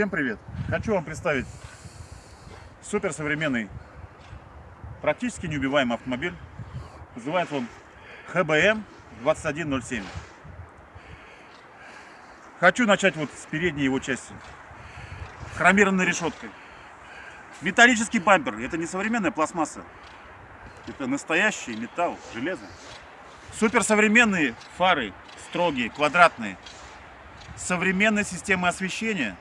Всем привет! Хочу вам представить суперсовременный, практически неубиваемый автомобиль. Называется он ХБМ 2107. Хочу начать вот с передней его части. Хромированной решеткой. Металлический бампер. Это не современная пластмасса. Это настоящий металл, железо. Суперсовременные фары, строгие, квадратные. Современная система освещения.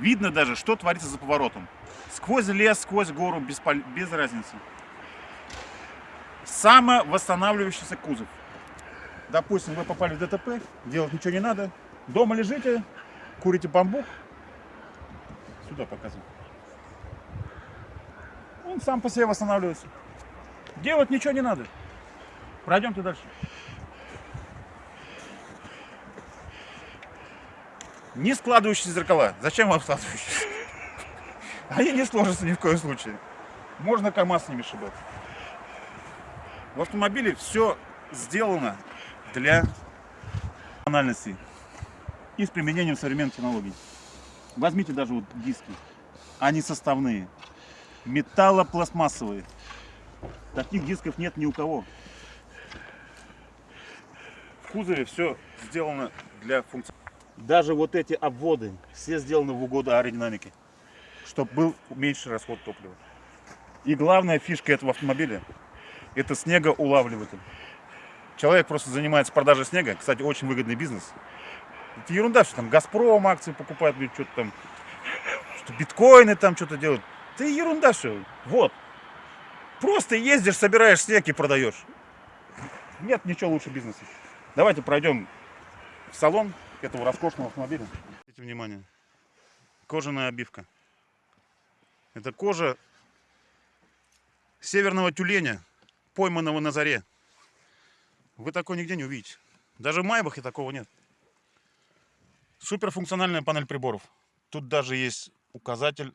Видно даже, что творится за поворотом. Сквозь лес, сквозь гору, без, пол- без разницы. Самовосстанавливающийся кузов. Допустим, вы попали в ДТП, делать ничего не надо. Дома лежите, курите бамбук. Сюда показываю. Он сам по себе восстанавливается. Делать ничего не надо. Пройдемте дальше. Не складывающиеся зеркала. Зачем вам складывающиеся? Они не сложатся ни в коем случае. Можно КАМАЗ с ними шибать. В автомобиле все сделано для функциональности и с применением современных технологий. Возьмите даже вот диски. Они составные. Металлопластмассовые. Таких дисков нет ни у кого. В кузове все сделано для функции. Даже вот эти обводы все сделаны в угоду аэродинамике, чтобы был меньше расход топлива. И главная фишка этого автомобиля – это снегоулавливатель. Человек просто занимается продажей снега. Кстати, очень выгодный бизнес. Это ерунда, что там Газпром акции покупает, блин, что-то там, что биткоины там что-то делают. Это ерунда все. Вот. Просто ездишь, собираешь снег и продаешь. Нет ничего лучше бизнеса. Давайте пройдем в салон этого роскошного автомобиля. Обратите внимание. Кожаная обивка. Это кожа северного тюленя, пойманного на заре. Вы такой нигде не увидите. Даже в Майбахе такого нет. Суперфункциональная панель приборов. Тут даже есть указатель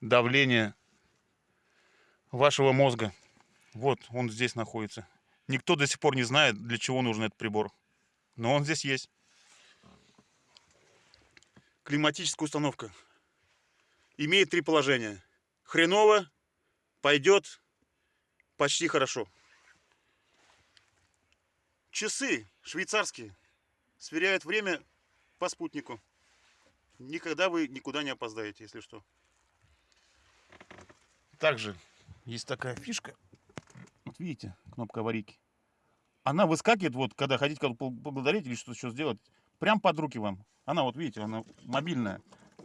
давления вашего мозга. Вот он здесь находится. Никто до сих пор не знает, для чего нужен этот прибор. Но он здесь есть. Климатическая установка. Имеет три положения. Хреново, пойдет, почти хорошо. Часы швейцарские сверяют время по спутнику. Никогда вы никуда не опоздаете, если что. Также есть такая фишка. Вот видите, кнопка аварийки. Она выскакивает, вот, когда хотите поблагодарить или что-то еще сделать, прям под руки вам. Она, вот видите, она мобильная.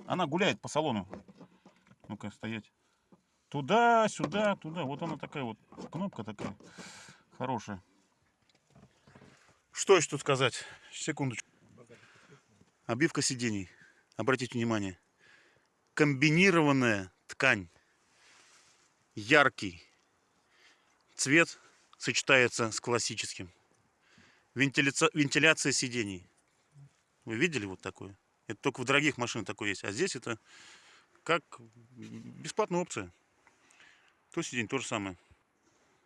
Она гуляет по салону. Ну-ка, стоять. Туда, сюда, туда. Вот она такая вот кнопка такая хорошая. Что еще тут сказать? Секундочку. Обивка сидений. Обратите внимание. Комбинированная ткань. Яркий. Цвет сочетается с классическим. Вентиляция, вентиляция сидений. Вы видели вот такое? Это только в дорогих машинах такое есть. А здесь это как бесплатная опция. То сиденье то же самое.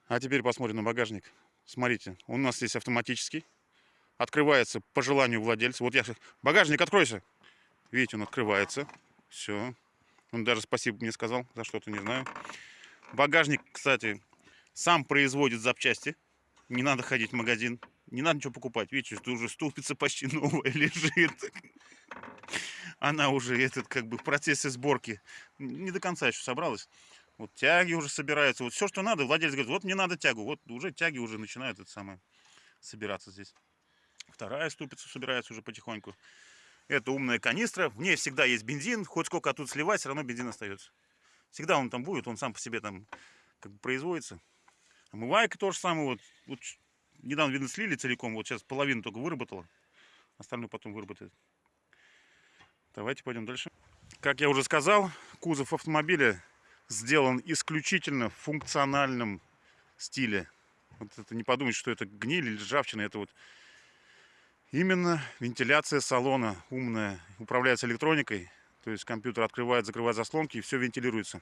А теперь посмотрим на багажник. Смотрите, у нас здесь автоматический. Открывается по желанию владельца. Вот я... Багажник, откройся! Видите, он открывается. Все. Он даже спасибо мне сказал за что-то, не знаю. Багажник, кстати, сам производит запчасти. Не надо ходить в магазин. Не надо ничего покупать. Видите, что уже ступица почти новая лежит. Она уже этот как бы в процессе сборки не до конца еще собралась. Вот тяги уже собираются. Вот все, что надо, владелец говорит, вот мне надо тягу. Вот уже тяги уже начинают это самое собираться здесь. Вторая ступица собирается уже потихоньку. Это умная канистра. В ней всегда есть бензин. Хоть сколько тут сливать, все равно бензин остается. Всегда он там будет, он сам по себе там как бы производится. Омывайка тоже самое. Вот, вот недавно, видно, слили целиком. Вот сейчас половину только выработала. Остальное потом выработает. Давайте пойдем дальше. Как я уже сказал, кузов автомобиля сделан исключительно в функциональном стиле. Вот это не подумайте, что это гниль или ржавчина. Это вот именно вентиляция салона умная. Управляется электроникой. То есть компьютер открывает, закрывает заслонки и все вентилируется.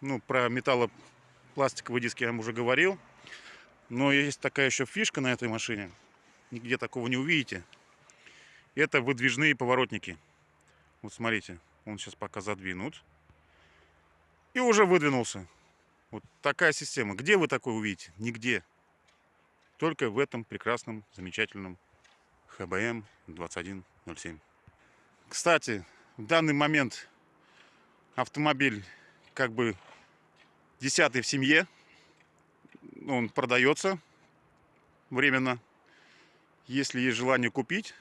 Ну, про металлопластиковые диски я вам уже говорил. Но есть такая еще фишка на этой машине. Нигде такого не увидите. Это выдвижные поворотники. Вот смотрите, он сейчас пока задвинут. И уже выдвинулся. Вот такая система. Где вы такое увидите? Нигде. Только в этом прекрасном, замечательном ХБМ 2107. Кстати, в данный момент автомобиль как бы десятый в семье. Он продается временно. Если есть желание купить,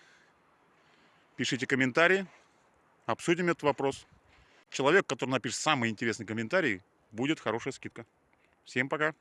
пишите комментарии, обсудим этот вопрос. Человек, который напишет самый интересный комментарий, будет хорошая скидка. Всем пока!